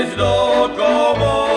es lo como